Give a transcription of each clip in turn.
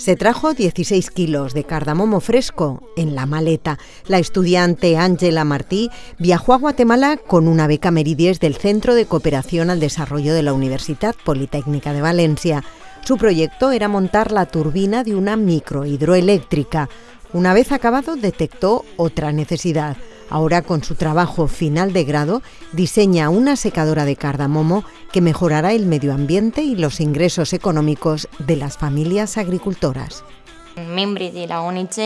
Se trajo 16 kilos de cardamomo fresco en la maleta. La estudiante Ángela Martí viajó a Guatemala con una beca Meridies del Centro de Cooperación al Desarrollo de la Universidad Politécnica de Valencia. Su proyecto era montar la turbina de una microhidroeléctrica. Una vez acabado, detectó otra necesidad. Ahora, con su trabajo final de grado, diseña una secadora de cardamomo que mejorará el medio ambiente y los ingresos económicos de las familias agricultoras. Un membre de la ONG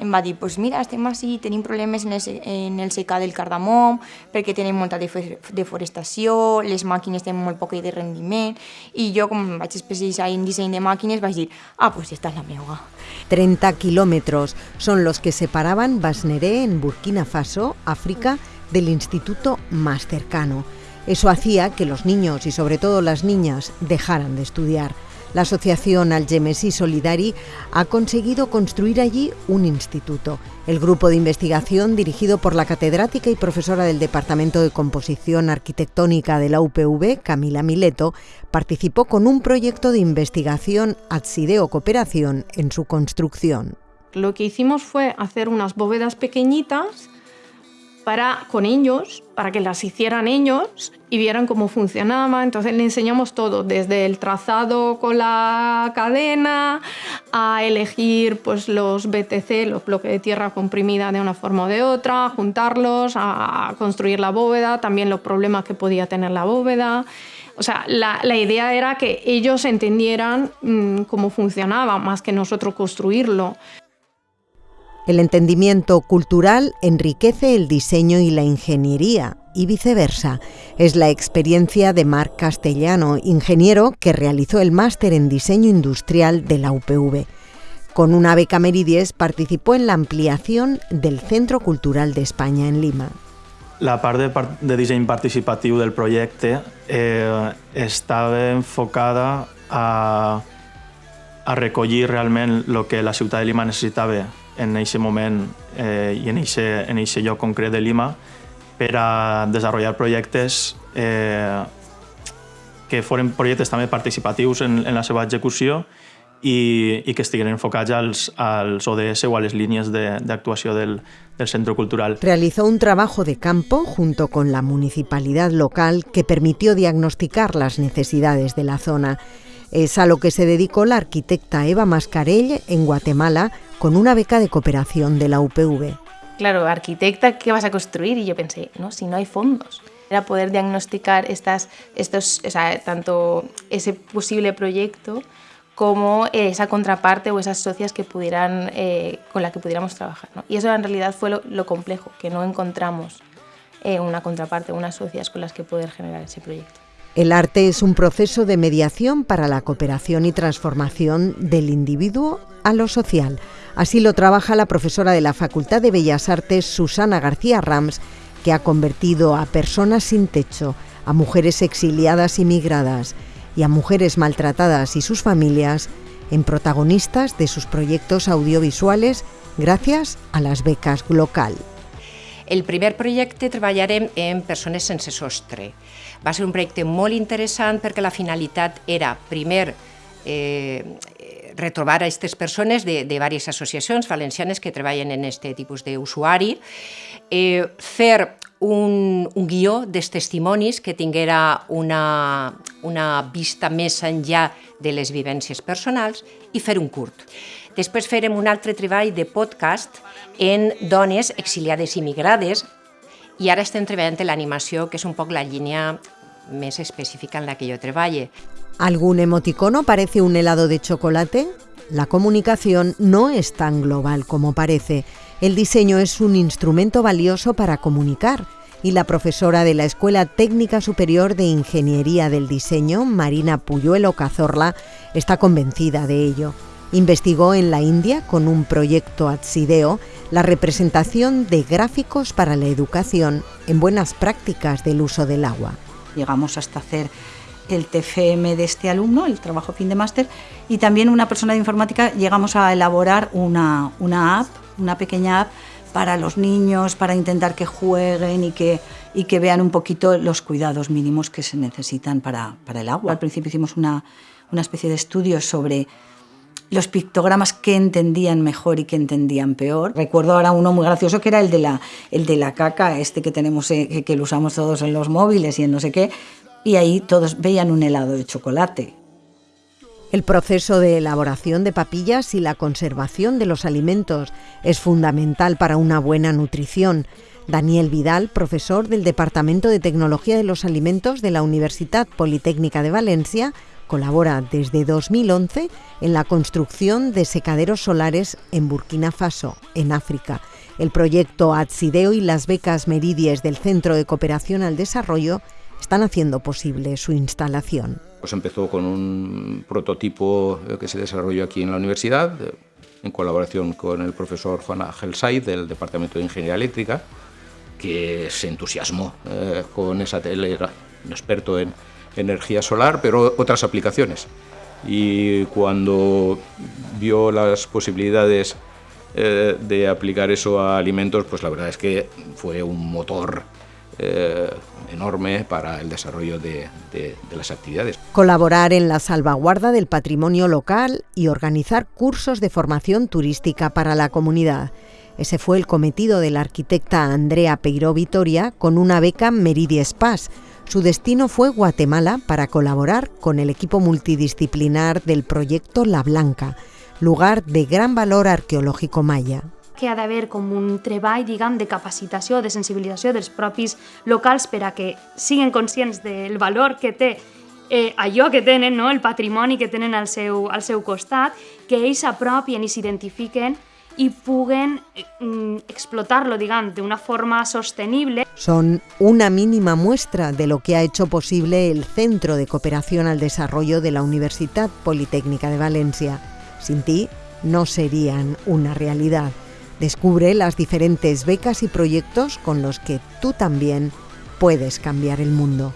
em va dir pues mira, estem així, tenim problemes en el, en el secà del cardamom perquè tenim molta deforestació, les màquines tenen molt poc de rendiment i jo com vaig especialitzar en disseny de màquines vaig dir, ah, pues esta és la meva. 30 kilómetros son los que separaban Basneré en Burkina Faso, África, del instituto más cercano. Eso hacía que los niños y sobre todo las niñas dejaran de estudiar. La asociación Algemesí Solidari ha conseguido construir allí un instituto. El grupo de investigación, dirigido por la catedrática y profesora del Departamento de Composición Arquitectónica de la UPV, Camila Mileto, participó con un proyecto de investigación Adsideo Cooperación en su construcción. Lo que hicimos fue hacer unas bóvedas pequeñitas para, con ellos, para que las hicieran ellos y vieran cómo funcionaba. Entonces le enseñamos todo, desde el trazado con la cadena, a elegir pues, los BTC, los bloques de tierra comprimida de una forma o de otra, juntarlos, a construir la bóveda, también los problemas que podía tener la bóveda. O sea, la, idea era que ellos entendieran mmm, cómo funcionaba, más que nosotros construirlo. El entendimiento cultural enriquece el diseño y la ingeniería y viceversa. Es la experiencia de Marc Castellano, ingeniero que realizó el máster en diseño industrial de la UPV. Con una beca Meridies participó en la ampliación del Centro Cultural de España en Lima. La part de, de disseny participatiu del projecte eh, enfocada a, a recollir realment el que la ciutat de Lima necessitava en aquest moment eh, i en aquest en lloc concret de Lima per a desenvolupar projectes eh, que foren projectes també participatius en, la seva execució i, y que estiguin enfocats als, als ODS o a les líneas de, de actuació del, del Centro Cultural. Realizó un trabajo de campo junto con la municipalidad local que permitió diagnosticar las necesidades de la zona. Es a lo que se dedicó la arquitecta Eva Mascarell en Guatemala con una beca de cooperación de la UPV. Claro, arquitecta, ¿qué vas a construir? Y yo pensé, no, si no hay fondos. Era poder diagnosticar estas, estos, o sea, tanto ese posible proyecto como esa contraparte o esas socias que pudieran, eh, con la que pudiéramos trabajar. ¿no? Y eso en realidad fue lo, lo complejo, que no encontramos eh, una contraparte, unas socias con las que poder generar ese proyecto. El arte es un proceso de mediación para la cooperación y transformación del individuo a lo social. Así lo trabaja la profesora de la Facultad de Bellas Artes, Susana García Rams, que ha convertido a personas sin techo, a mujeres exiliadas y migradas y a mujeres maltratadas y sus familias en protagonistas de sus proyectos audiovisuales gracias a las becas local. El primer projecte treballarem en persones sense sostre. Va ser un projecte molt interessant perquè la finalitat era, primer, eh, retrobar a aquestes persones de, de diverses associacions valencianes que treballen en aquest tipus d'usuari, eh, fer un, un guió dels testimonis que tinguera una, una vista més enllà de les vivències personals i fer un curt. Després farem un altre treball de podcast en dones exiliades i migrades i ara estem treballant l'animació, que és un poc la línia més específica en la que jo treballe. ¿Algún emoticono parece un helado de chocolate? La comunicación no es tan global como parece. El diseño es un instrumento valioso para comunicar y la profesora de la Escuela Técnica Superior de Ingeniería del Diseño, Marina Puyuelo Cazorla, está convencida de ello. Investigó en la India con un proyecto Atsideo la representación de gráficos para la educación en buenas prácticas del uso del agua. Llegamos hasta hacer el TFM de este alumno, el trabajo fin de máster, y también una persona de informática llegamos a elaborar una, una app, una pequeña app para los niños, para intentar que jueguen y que, y que vean un poquito los cuidados mínimos que se necesitan para, para el agua. Al principio hicimos una, una especie de estudio sobre los pictogramas que entendían mejor y que entendían peor. Recuerdo ahora uno muy gracioso que era el de la, el de la caca, este que tenemos, eh, que lo usamos todos en los móviles y en no sé qué, y ahí todos veían un helado de chocolate. El proceso de elaboración de papillas y la conservación de los alimentos es fundamental para una buena nutrición. Daniel Vidal, profesor del Departamento de Tecnología de los Alimentos de la Universidad Politécnica de Valencia, colabora desde 2011 en la construcción de secaderos solares en Burkina Faso, en África. El proyecto Atsideo y las becas Meridies del Centro de Cooperación al Desarrollo están haciendo posible su instalación. Pues empezó con un prototipo que se desarrolló aquí en la universidad, en colaboración con el profesor Juan Ángel Said del Departamento de Ingeniería Eléctrica, que se entusiasmó eh, con esa tele, era un experto en energía solar, pero otras aplicaciones. Y cuando vio las posibilidades eh, de aplicar eso a alimentos, pues la verdad es que fue un motor eh, enorme para el desarrollo de, las actividades. Colaborar en la salvaguarda del patrimonio local y organizar cursos de formación turística para la comunidad. Ese fue el cometido de la arquitecta Andrea Peiró Vitoria con una beca Meridi Spas, su destino fue Guatemala para colaborar con el equipo multidisciplinar del proyecto La Blanca, lugar de gran valor arqueològic maya que ha d'haver com un treball, diguem, de capacitació, de sensibilització dels propis locals per a que siguin conscients del valor que té eh, allò que tenen, no? el patrimoni que tenen al seu, al seu costat, que ells s'apropien i s'identifiquen y puguen mm, explotarlo, digamos, de una forma sostenible. Son una mínima muestra de lo que ha hecho posible el Centro de Cooperación al Desarrollo de la Universidad Politécnica de Valencia. Sin ti, no serían una realidad. Descubre las diferentes becas y proyectos con los que tú también puedes cambiar el mundo.